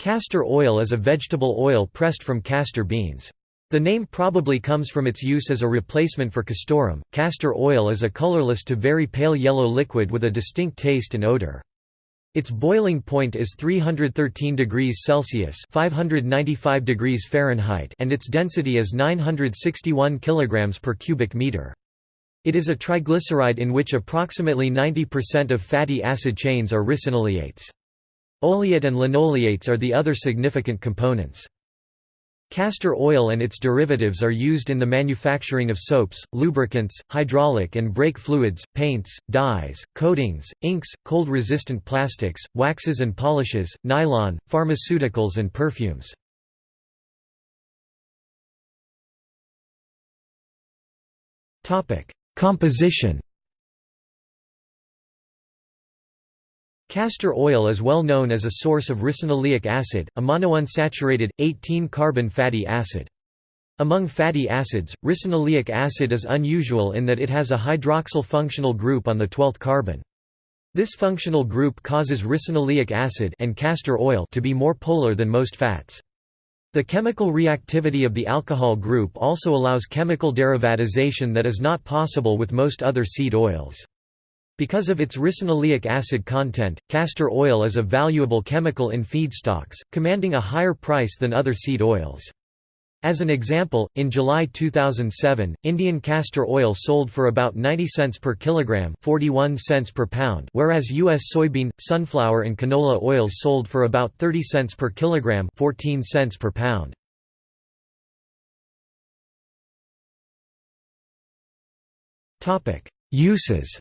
Castor oil is a vegetable oil pressed from castor beans. The name probably comes from its use as a replacement for castoreum. Castor oil is a colorless to very pale yellow liquid with a distinct taste and odor. Its boiling point is 313 degrees Celsius (595 degrees Fahrenheit) and its density is 961 kilograms per cubic meter. It is a triglyceride in which approximately 90% of fatty acid chains are ricinoleates. Oleate and linoleates are the other significant components. Castor oil and its derivatives are used in the manufacturing of soaps, lubricants, hydraulic and brake fluids, paints, dyes, coatings, inks, cold-resistant plastics, waxes and polishes, nylon, pharmaceuticals and perfumes. Composition Castor oil is well known as a source of ricinoleic acid, a monounsaturated, 18-carbon fatty acid. Among fatty acids, ricinoleic acid is unusual in that it has a hydroxyl functional group on the 12th carbon. This functional group causes ricinoleic acid and castor oil to be more polar than most fats. The chemical reactivity of the alcohol group also allows chemical derivatization that is not possible with most other seed oils. Because of its ricinoleic acid content, castor oil is a valuable chemical in feedstocks, commanding a higher price than other seed oils. As an example, in July 2007, Indian castor oil sold for about 90 cents per kilogram 41 cents per pound whereas U.S. soybean, sunflower and canola oils sold for about 30 cents per kilogram 14 cents per pound. Uses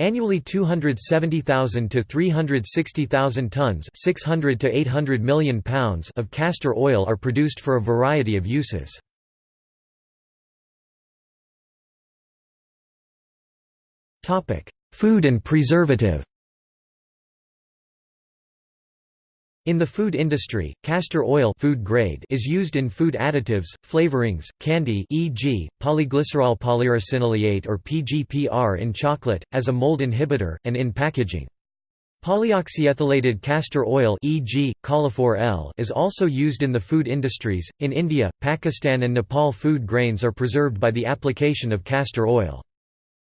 Annually 270,000 to 360,000 tons 600 to 800 million pounds of castor oil are produced for a variety of uses. Food and preservative In the food industry, castor oil food grade is used in food additives, flavorings, candy e.g., polyglycerol polyricinoleate or PGPR in chocolate, as a mold inhibitor, and in packaging. Polyoxyethylated castor oil e.g., Kolliphor is also used in the food industries. In India, Pakistan and Nepal food grains are preserved by the application of castor oil.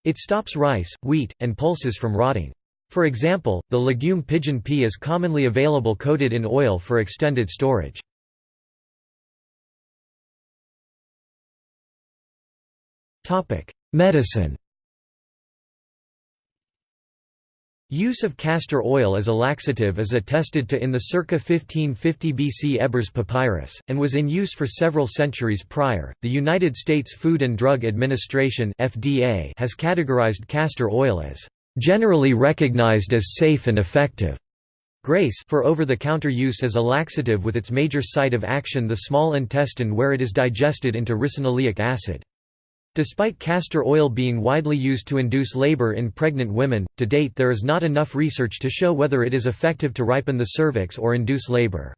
It stops rice, wheat, and pulses from rotting. For example, the legume pigeon pea is commonly available coated in oil for extended storage. Medicine Use of castor oil as a laxative is attested to in the circa 1550 BC Ebers Papyrus, and was in use for several centuries prior. The United States Food and Drug Administration (FDA) has categorized castor oil as generally recognized as safe and effective. GRAS for over-the-counter use as a laxative with its major site of action the small intestine where it is digested into ricinoleic acid. Despite castor oil being widely used to induce labor in pregnant women, to date there is not enough research to show whether it is effective to ripen the cervix or induce labor.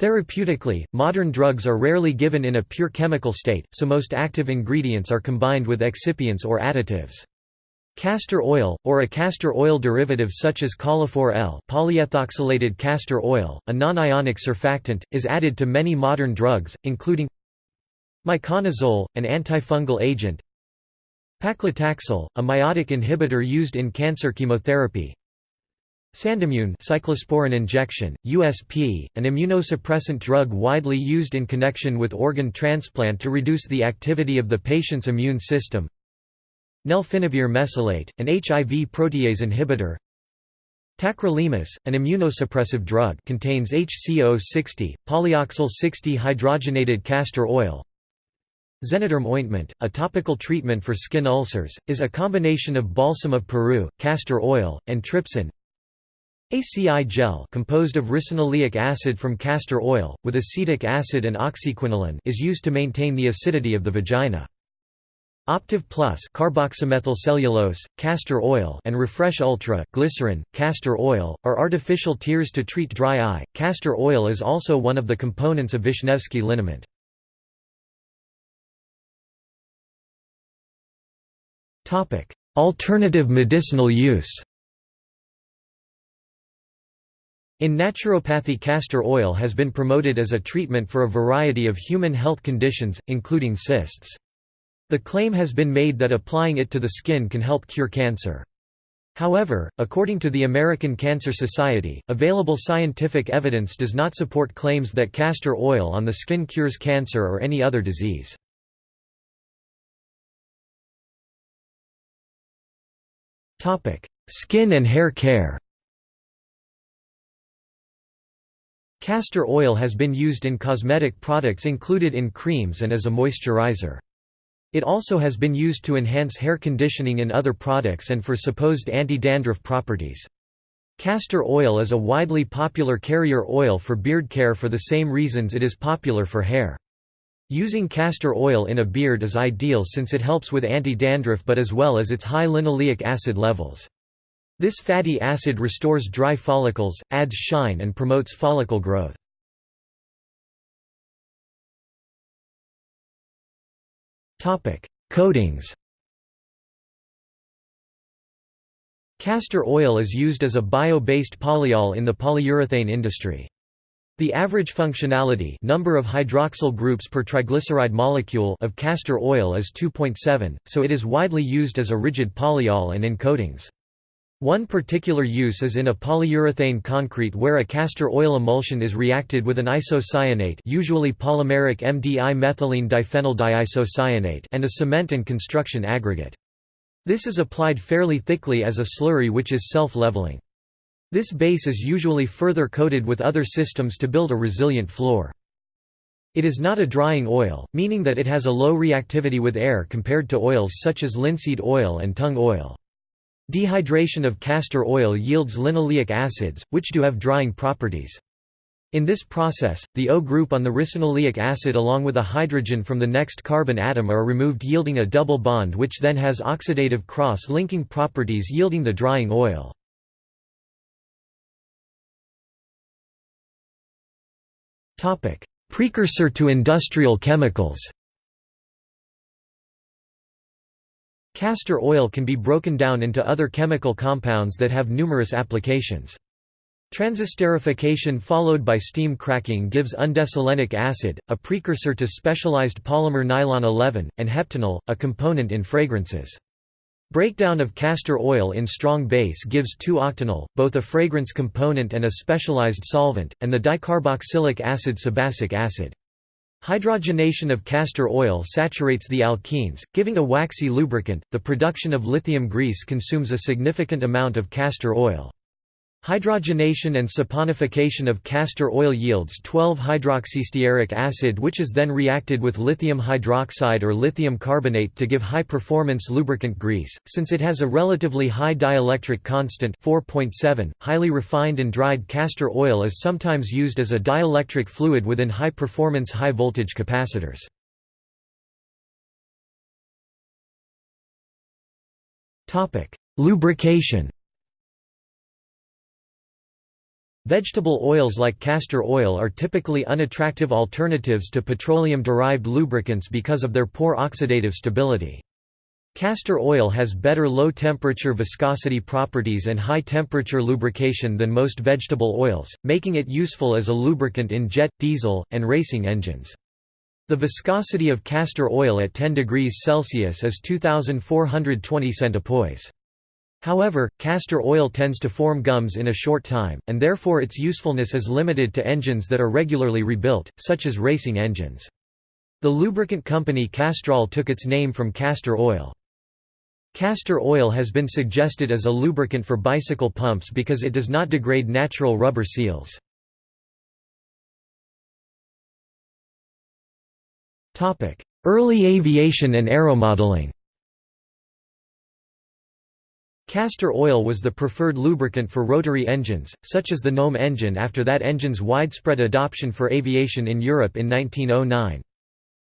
Therapeutically, modern drugs are rarely given in a pure chemical state, so most active ingredients are combined with excipients or additives. Castor oil, or a castor oil derivative such as Kolliphor EL polyethoxylated castor oil, a non-ionic surfactant, is added to many modern drugs, including Miconazole, an antifungal agent Paclitaxel, a mitotic inhibitor used in cancer chemotherapy Sandimmune cyclosporin injection, USP, an immunosuppressant drug widely used in connection with organ transplant to reduce the activity of the patient's immune system Nelfinavir mesylate, an HIV protease inhibitor. Tacrolimus, an immunosuppressive drug contains HCO60, polyoxyl 60 hydrogenated castor oil. Xenaderm ointment, a topical treatment for skin ulcers, is a combination of balsam of Peru, castor oil, and trypsin. Aci-Jel composed of ricinoleic acid from castor oil, with acetic acid and oxyquinoline is used to maintain the acidity of the vagina. Optive Plus carboxymethyl cellulose, castor oil and Refresh Ultra glycerin, castor oil, are artificial tears to treat dry eye. Castor oil is also one of the components of Vishnevsky liniment. Alternative medicinal use In naturopathy castor oil has been promoted as a treatment for a variety of human health conditions, including cysts. The claim has been made that applying it to the skin can help cure cancer. However, according to the American Cancer Society, available scientific evidence does not support claims that castor oil on the skin cures cancer or any other disease. Skin and hair care Castor oil has been used in cosmetic products included in creams and as a moisturizer. It also has been used to enhance hair conditioning in other products and for supposed anti-dandruff properties. Castor oil is a widely popular carrier oil for beard care for the same reasons it is popular for hair. Using castor oil in a beard is ideal since it helps with anti-dandruff but as well as its high linoleic acid levels. This fatty acid restores dry follicles, adds shine and promotes follicle growth. Coatings Castor oil is used as a bio-based polyol in the polyurethane industry. The average functionality number of hydroxyl groups per triglyceride molecule of castor oil is 2.7, so it is widely used as a rigid polyol and in coatings. One particular use is in a polyurethane concrete where a castor oil emulsion is reacted with an isocyanate usually polymeric MDI methylene diphenyl diisocyanate and a cement and construction aggregate. This is applied fairly thickly as a slurry which is self-leveling. This base is usually further coated with other systems to build a resilient floor. It is not a drying oil, meaning that it has a low reactivity with air compared to oils such as linseed oil and tung oil. Dehydration of castor oil yields linoleic acids, which do have drying properties. In this process, the O group on the ricinoleic acid along with a hydrogen from the next carbon atom are removed yielding a double bond which then has oxidative cross-linking properties yielding the drying oil. Precursor to industrial chemicals Castor oil can be broken down into other chemical compounds that have numerous applications. Transesterification followed by steam cracking gives undecylenic acid, a precursor to specialized polymer nylon 11, and heptanal, a component in fragrances. Breakdown of castor oil in strong base gives 2-octanol, both a fragrance component and a specialized solvent, and the dicarboxylic acid sebacic acid. Hydrogenation of castor oil saturates the alkenes, giving a waxy lubricant. The production of lithium grease consumes a significant amount of castor oil. Hydrogenation and saponification of castor oil yields 12-hydroxystearic acid which is then reacted with lithium hydroxide or lithium carbonate to give high-performance lubricant grease. Since it has a relatively high dielectric constant 4.7, highly refined and dried castor oil is sometimes used as a dielectric fluid within high-performance high-voltage capacitors. Lubrication Vegetable oils like castor oil are typically unattractive alternatives to petroleum-derived lubricants because of their poor oxidative stability. Castor oil has better low-temperature viscosity properties and high-temperature lubrication than most vegetable oils, making it useful as a lubricant in jet, diesel, and racing engines. The viscosity of castor oil at 10 degrees Celsius is 2420 centipoise. However, castor oil tends to form gums in a short time, and therefore its usefulness is limited to engines that are regularly rebuilt, such as racing engines. The lubricant company Castrol took its name from castor oil. Castor oil has been suggested as a lubricant for bicycle pumps because it does not degrade natural rubber seals. Early aviation and aeromodeling Castor oil was the preferred lubricant for rotary engines, such as the Gnome engine after that engine's widespread adoption for aviation in Europe in 1909.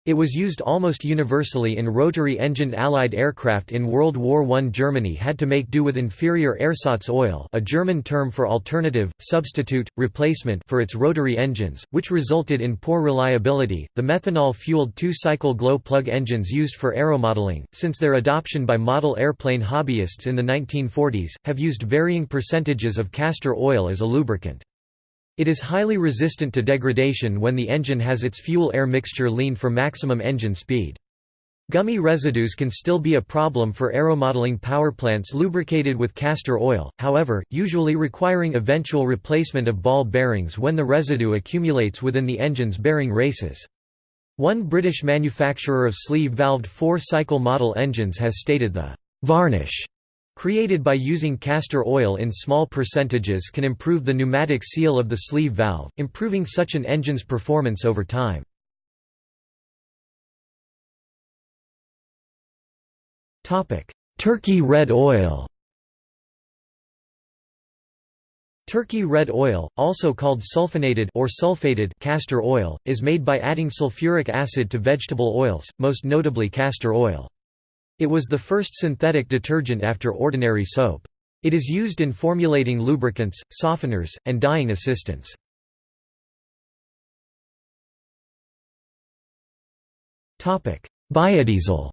It was used almost universally in rotary-engined Allied aircraft in World War I. Germany had to make do with inferior ersatz oil a German term for alternative, substitute, replacement for its rotary engines, which resulted in poor reliability. The methanol-fueled two-cycle glow plug engines used for aeromodeling, since their adoption by model airplane hobbyists in the 1940s, have used varying percentages of castor oil as a lubricant. It is highly resistant to degradation when the engine has its fuel-air mixture lean for maximum engine speed. Gummy residues can still be a problem for aeromodeling powerplants lubricated with castor oil, however, usually requiring eventual replacement of ball bearings when the residue accumulates within the engine's bearing races. One British manufacturer of sleeve-valved four-cycle model engines has stated the «varnish» created by using castor oil in small percentages can improve the pneumatic seal of the sleeve valve, improving such an engine's performance over time. Turkey red oil Turkey red oil, also called sulfonated or sulfated castor oil, is made by adding sulfuric acid to vegetable oils, most notably castor oil. It was the first synthetic detergent after ordinary soap. It is used in formulating lubricants, softeners, and dyeing assistants. Biodiesel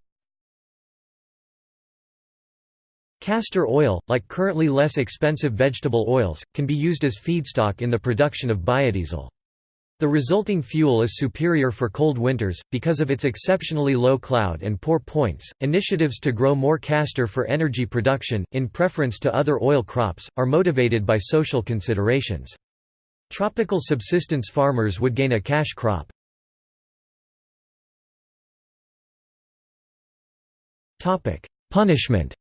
Castor oil, like currently less expensive vegetable oils, can be used as feedstock in the production of biodiesel. The resulting fuel is superior for cold winters, because of its exceptionally low cloud and pour points. Initiatives to grow more castor for energy production, in preference to other oil crops, are motivated by social considerations. Tropical subsistence farmers would gain a cash crop. Punishment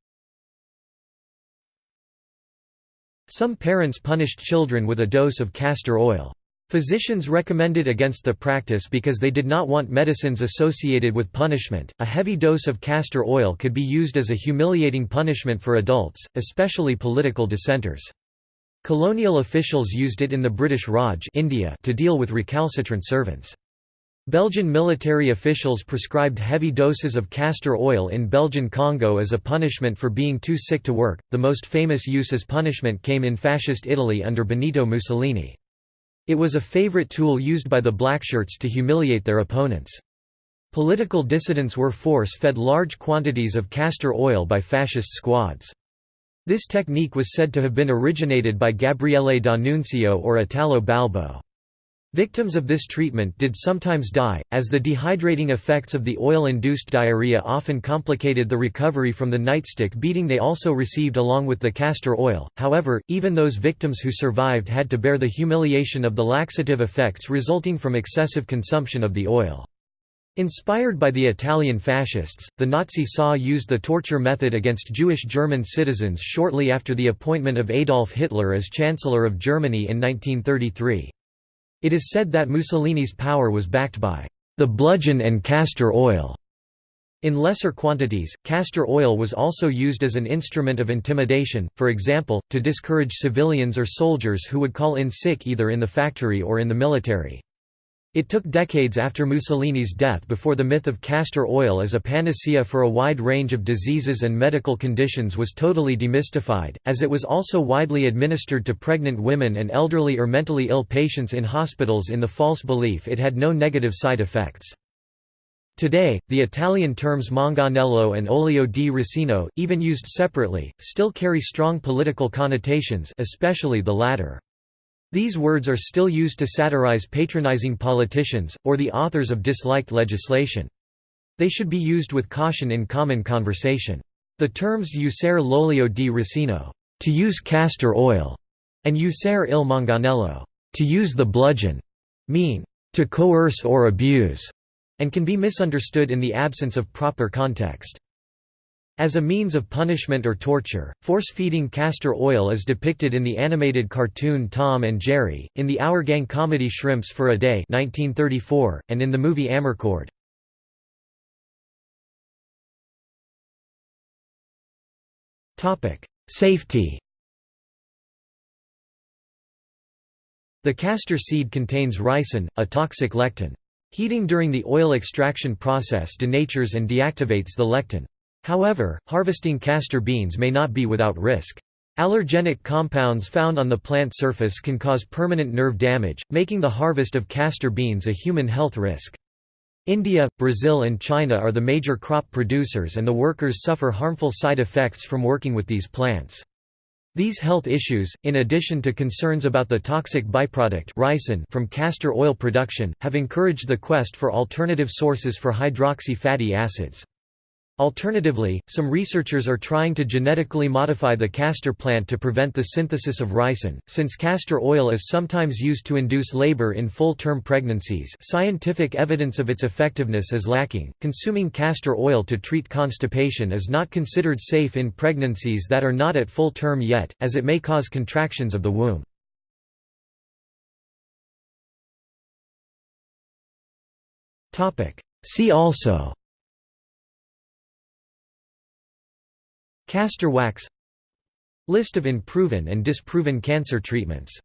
Some parents punished children with a dose of castor oil. Physicians recommended against the practice because they did not want medicines associated with punishment. A heavy dose of castor oil could be used as a humiliating punishment for adults, especially political dissenters. Colonial officials used it in the British Raj India to deal with recalcitrant servants. Belgian military officials prescribed heavy doses of castor oil in Belgian Congo as a punishment for being too sick to work. The most famous use as punishment came in fascist Italy under Benito Mussolini. It was a favorite tool used by the blackshirts to humiliate their opponents. Political dissidents were force-fed large quantities of castor oil by fascist squads. This technique was said to have been originated by Gabriele D'Annunzio or Italo Balbo. Victims of this treatment did sometimes die, as the dehydrating effects of the oil-induced diarrhea often complicated the recovery from the nightstick beating they also received along with the castor oil. However, even those victims who survived had to bear the humiliation of the laxative effects resulting from excessive consumption of the oil. Inspired by the Italian fascists, the Nazi SA used the torture method against Jewish German citizens shortly after the appointment of Adolf Hitler as Chancellor of Germany in 1933. It is said that Mussolini's power was backed by the bludgeon and castor oil. In lesser quantities, castor oil was also used as an instrument of intimidation, for example, to discourage civilians or soldiers who would call in sick either in the factory or in the military. It took decades after Mussolini's death before the myth of castor oil as a panacea for a wide range of diseases and medical conditions was totally demystified, as it was also widely administered to pregnant women and elderly or mentally ill patients in hospitals in the false belief it had no negative side effects. Today, the Italian terms manganello and olio di ricino, even used separately, still carry strong political connotations especially the latter. These words are still used to satirize patronizing politicians, or the authors of disliked legislation. They should be used with caution in common conversation. The terms usare l'olio di ricino to use castor oil, and usare il manganello to use the bludgeon, mean to coerce or abuse, and can be misunderstood in the absence of proper context. As a means of punishment or torture, force-feeding castor oil is depicted in the animated cartoon Tom and Jerry, in the Our Gang comedy Shrimps for a Day 1934, and in the movie Amarcord. Safety The castor seed contains ricin, a toxic lectin. Heating during the oil extraction process denatures and deactivates the lectin. However, harvesting castor beans may not be without risk. Allergenic compounds found on the plant surface can cause permanent nerve damage, making the harvest of castor beans a human health risk. India, Brazil and China are the major crop producers and the workers suffer harmful side effects from working with these plants. These health issues, in addition to concerns about the toxic byproduct ricin from castor oil production, have encouraged the quest for alternative sources for hydroxy fatty acids. Alternatively, some researchers are trying to genetically modify the castor plant to prevent the synthesis of ricin. Since castor oil is sometimes used to induce labor in full-term pregnancies, scientific evidence of its effectiveness is lacking. Consuming castor oil to treat constipation is not considered safe in pregnancies that are not at full term yet, as it may cause contractions of the womb. Topic: See also Castor wax List of unproven and disproven cancer treatments